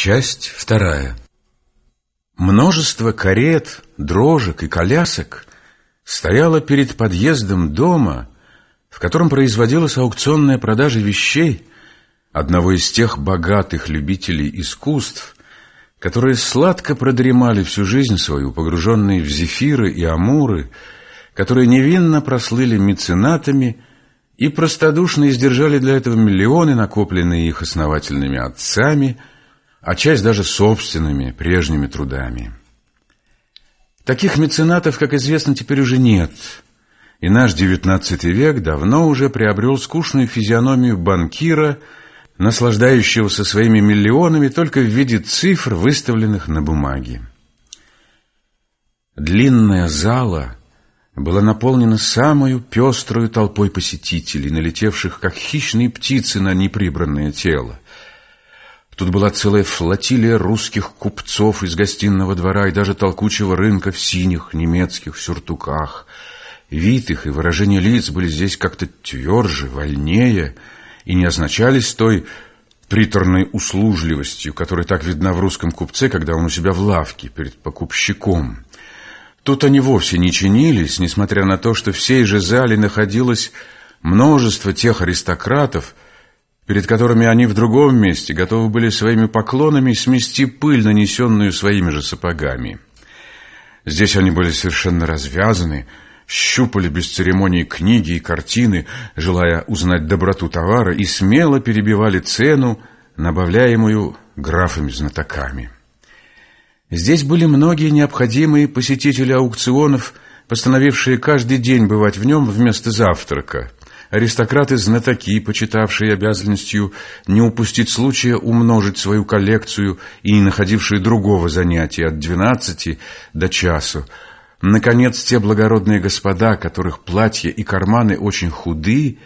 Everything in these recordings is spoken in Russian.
Часть вторая. Множество карет, дрожек и колясок стояло перед подъездом дома, в котором производилась аукционная продажа вещей одного из тех богатых любителей искусств, которые сладко продремали всю жизнь свою, погруженные в зефиры и амуры, которые невинно прослыли меценатами и простодушно издержали для этого миллионы, накопленные их основательными отцами – а часть даже собственными прежними трудами. Таких меценатов, как известно, теперь уже нет, и наш девятнадцатый век давно уже приобрел скучную физиономию банкира, наслаждающегося своими миллионами только в виде цифр, выставленных на бумаге. Длинная зала была наполнена самую пеструю толпой посетителей, налетевших, как хищные птицы на неприбранное тело. Тут была целая флотилия русских купцов из гостиного двора и даже толкучего рынка в синих немецких сюртуках. Вид их и выражение лиц были здесь как-то тверже, вольнее и не означались той приторной услужливостью, которая так видна в русском купце, когда он у себя в лавке перед покупщиком. Тут они вовсе не чинились, несмотря на то, что в сей же зале находилось множество тех аристократов, перед которыми они в другом месте готовы были своими поклонами смести пыль, нанесенную своими же сапогами. Здесь они были совершенно развязаны, щупали без церемонии книги и картины, желая узнать доброту товара, и смело перебивали цену, набавляемую графами-знатоками. Здесь были многие необходимые посетители аукционов, постановившие каждый день бывать в нем вместо завтрака – аристократы-знатоки, почитавшие обязанностью не упустить случая умножить свою коллекцию и не находившие другого занятия от двенадцати до часу. Наконец, те благородные господа, которых платья и карманы очень худы,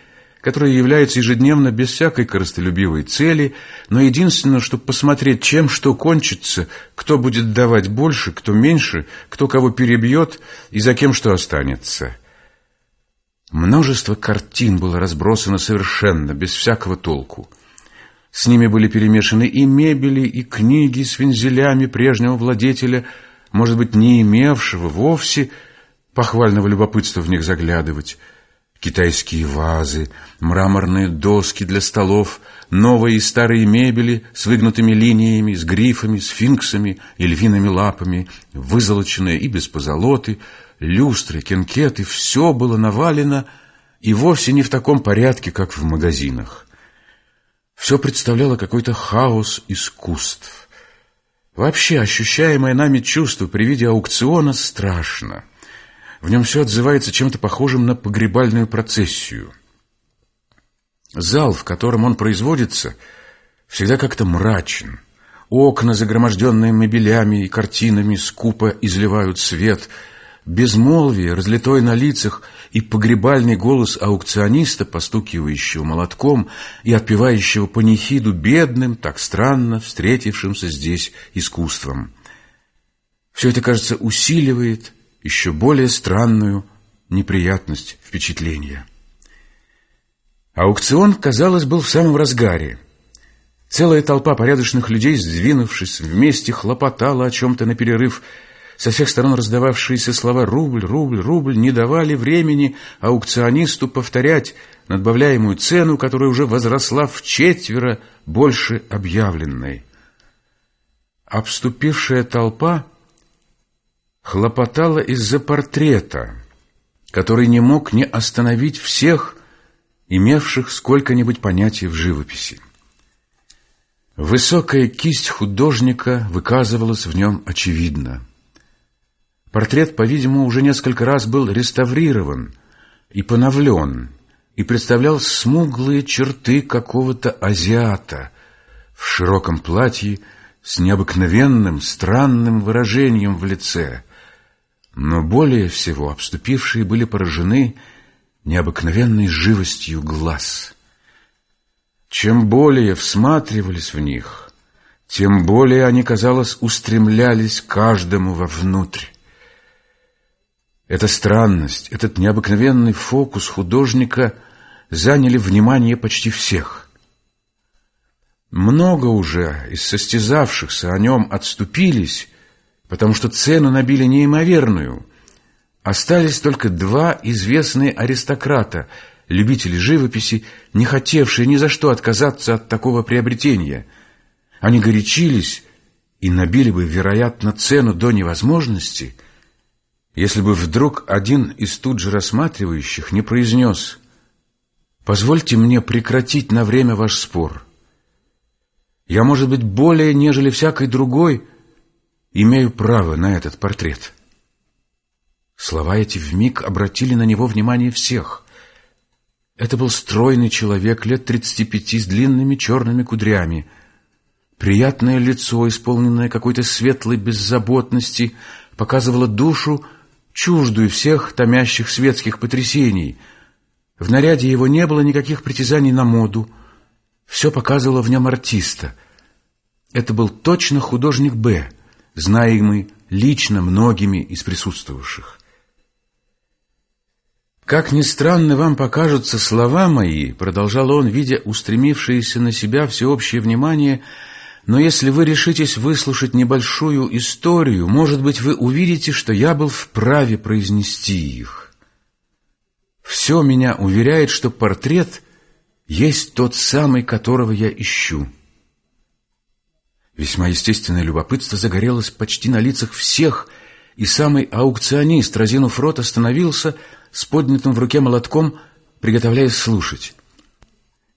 которые являются ежедневно без всякой корыстолюбивой цели, но единственное, чтобы посмотреть, чем что кончится, кто будет давать больше, кто меньше, кто кого перебьет и за кем что останется. Множество картин было разбросано совершенно, без всякого толку. С ними были перемешаны и мебели, и книги с вензелями прежнего владетеля, может быть, не имевшего вовсе похвального любопытства в них заглядывать. Китайские вазы, мраморные доски для столов, новые и старые мебели с выгнутыми линиями, с грифами, сфинксами и львиными лапами, вызолоченные и без позолоты — люстры, кенкеты, все было навалено и вовсе не в таком порядке, как в магазинах. Все представляло какой-то хаос искусств. Вообще, ощущаемое нами чувство при виде аукциона страшно. В нем все отзывается чем-то похожим на погребальную процессию. Зал, в котором он производится, всегда как-то мрачен. Окна, загроможденные мебелями и картинами, скупо изливают свет — Безмолвие, разлитое на лицах, и погребальный голос аукциониста, постукивающего молотком и отпевающего панихиду бедным, так странно встретившимся здесь искусством. Все это, кажется, усиливает еще более странную неприятность впечатления. Аукцион, казалось, был в самом разгаре. Целая толпа порядочных людей, сдвинувшись вместе, хлопотала о чем-то на перерыв – со всех сторон раздававшиеся слова «рубль, рубль, рубль» не давали времени аукционисту повторять надбавляемую цену, которая уже возросла в четверо больше объявленной. Обступившая толпа хлопотала из-за портрета, который не мог не остановить всех, имевших сколько-нибудь понятия в живописи. Высокая кисть художника выказывалась в нем очевидно – Портрет, по-видимому, уже несколько раз был реставрирован и поновлен, и представлял смуглые черты какого-то азиата в широком платье с необыкновенным, странным выражением в лице. Но более всего обступившие были поражены необыкновенной живостью глаз. Чем более всматривались в них, тем более они, казалось, устремлялись каждому вовнутрь. Эта странность, этот необыкновенный фокус художника заняли внимание почти всех. Много уже из состязавшихся о нем отступились, потому что цену набили неимоверную. Остались только два известные аристократа, любители живописи, не хотевшие ни за что отказаться от такого приобретения. Они горячились и набили бы, вероятно, цену до невозможности, если бы вдруг один из тут же рассматривающих не произнес «Позвольте мне прекратить на время ваш спор». Я, может быть, более, нежели всякий другой, имею право на этот портрет. Слова эти вмиг обратили на него внимание всех. Это был стройный человек лет тридцати пяти с длинными черными кудрями. Приятное лицо, исполненное какой-то светлой беззаботности, показывало душу, чуждую всех томящих светских потрясений. В наряде его не было никаких притязаний на моду. Все показывало в нем артиста. Это был точно художник Б, знаемый лично многими из присутствовавших. «Как ни странно вам покажутся слова мои», — продолжал он, видя устремившееся на себя всеобщее внимание, «но если вы решитесь выслушать небольшую историю, может быть, вы увидите, что я был вправе произнести их. Все меня уверяет, что портрет есть тот самый, которого я ищу». Весьма естественное любопытство загорелось почти на лицах всех, и самый аукционист, разинув рот, остановился с поднятым в руке молотком, приготовляясь слушать.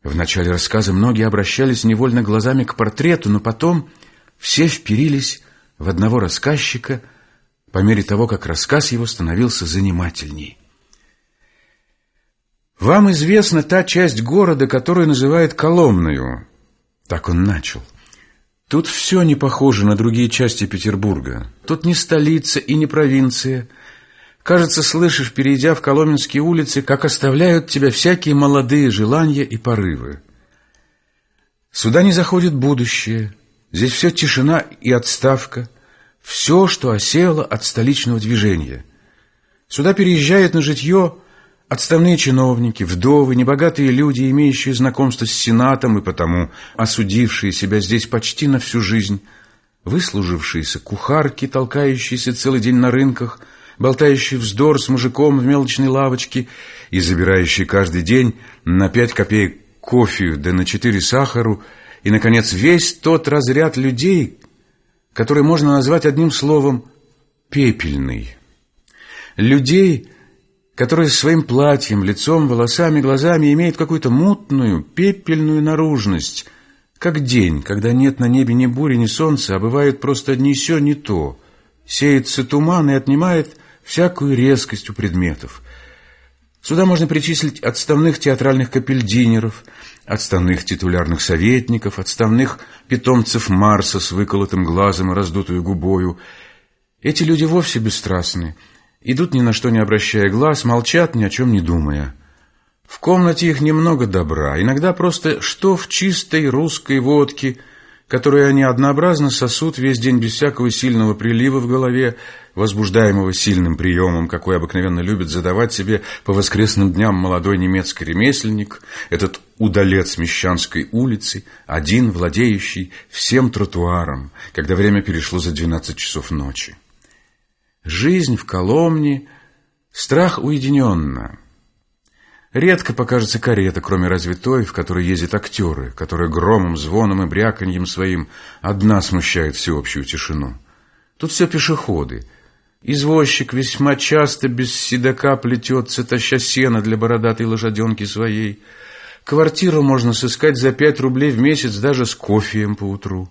В начале рассказа многие обращались невольно глазами к портрету, но потом все вперились в одного рассказчика по мере того, как рассказ его становился занимательней. «Вам известна та часть города, которую называют Коломною?» Так он начал. Тут все не похоже на другие части Петербурга. Тут не столица и не провинция. Кажется, слышишь, перейдя в Коломенские улицы, как оставляют тебя всякие молодые желания и порывы. Сюда не заходит будущее. Здесь все тишина и отставка. Все, что осело от столичного движения. Сюда переезжает на житье Отставные чиновники, вдовы, небогатые люди, имеющие знакомство с Сенатом и потому осудившие себя здесь почти на всю жизнь, выслужившиеся кухарки, толкающиеся целый день на рынках, болтающие вздор с мужиком в мелочной лавочке и забирающие каждый день на пять копеек кофе да на четыре сахару, и, наконец, весь тот разряд людей, который можно назвать одним словом «пепельный». Людей, которая своим платьем, лицом, волосами, глазами имеет какую-то мутную, пепельную наружность, как день, когда нет на небе ни бури, ни солнца, а бывает просто ни сё, ни то. Сеется туман и отнимает всякую резкость у предметов. Сюда можно причислить отставных театральных капельдинеров, отставных титулярных советников, отставных питомцев Марса с выколотым глазом и раздутую губою. Эти люди вовсе бесстрастны, Идут ни на что не обращая глаз, молчат, ни о чем не думая. В комнате их немного добра, иногда просто что в чистой русской водке, которую они однообразно сосут весь день без всякого сильного прилива в голове, возбуждаемого сильным приемом, какой обыкновенно любит задавать себе по воскресным дням молодой немецкий ремесленник, этот удалец Мещанской улицы, один владеющий всем тротуаром, когда время перешло за двенадцать часов ночи. Жизнь в Коломне, страх уединенно. Редко покажется карета, кроме разве той, в которой ездят актеры, которая громом, звоном и бряканьем своим одна смущает всеобщую тишину. Тут все пешеходы. Извозчик весьма часто без седока плетется, таща сено для бородатой лошаденки своей. Квартиру можно сыскать за пять рублей в месяц даже с кофеем по утру.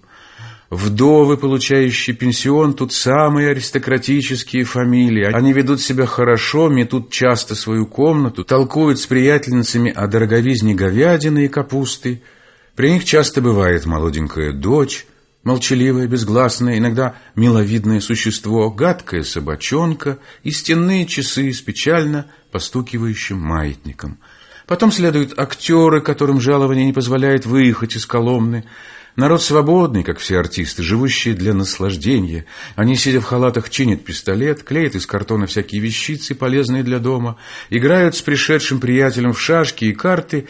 Вдовы, получающие пенсион, тут самые аристократические фамилии. Они ведут себя хорошо, метут часто свою комнату, толкуют с приятельницами о дороговизне говядины и капусты. При них часто бывает молоденькая дочь, молчаливое, безгласное, иногда миловидное существо, гадкая собачонка и стенные часы с печально постукивающим маятником. Потом следуют актеры, которым жалование не позволяет выехать из Коломны, Народ свободный, как все артисты, живущие для наслаждения. Они, сидя в халатах, чинят пистолет, клеят из картона всякие вещицы, полезные для дома, играют с пришедшим приятелем в шашки и карты,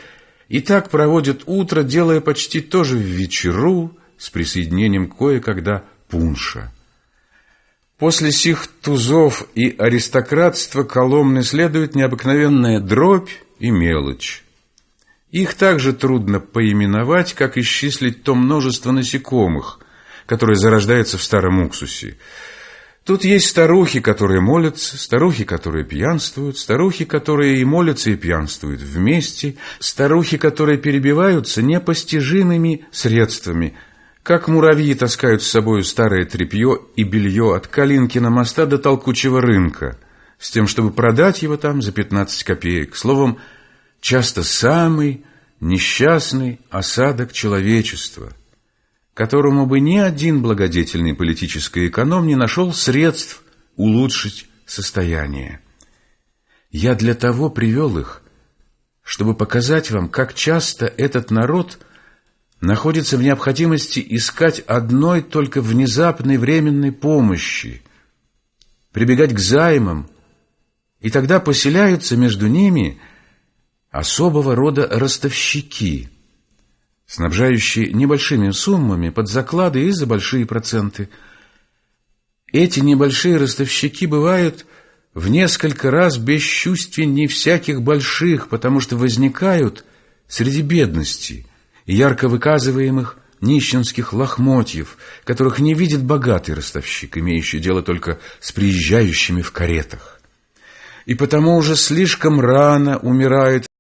и так проводят утро, делая почти то же в вечеру с присоединением кое-когда пунша. После сих тузов и аристократства Коломны следует необыкновенная дробь и мелочь. Их также трудно поименовать, как исчислить то множество насекомых, которое зарождается в старом уксусе. Тут есть старухи, которые молятся, старухи, которые пьянствуют, старухи, которые и молятся, и пьянствуют вместе, старухи, которые перебиваются непостижимыми средствами, как муравьи таскают с собой старое тряпье и белье от Калинкина моста до толкучего рынка, с тем, чтобы продать его там за 15 копеек. Словом, часто самый несчастный осадок человечества – которому бы ни один благодетельный политический эконом не нашел средств улучшить состояние. Я для того привел их, чтобы показать вам, как часто этот народ находится в необходимости искать одной только внезапной временной помощи, прибегать к займам, и тогда поселяются между ними особого рода ростовщики – снабжающие небольшими суммами под заклады и за большие проценты. Эти небольшие ростовщики бывают в несколько раз бесчувственней всяких больших, потому что возникают среди бедности и ярко выказываемых нищенских лохмотьев, которых не видит богатый ростовщик, имеющий дело только с приезжающими в каретах. И потому уже слишком рано умирают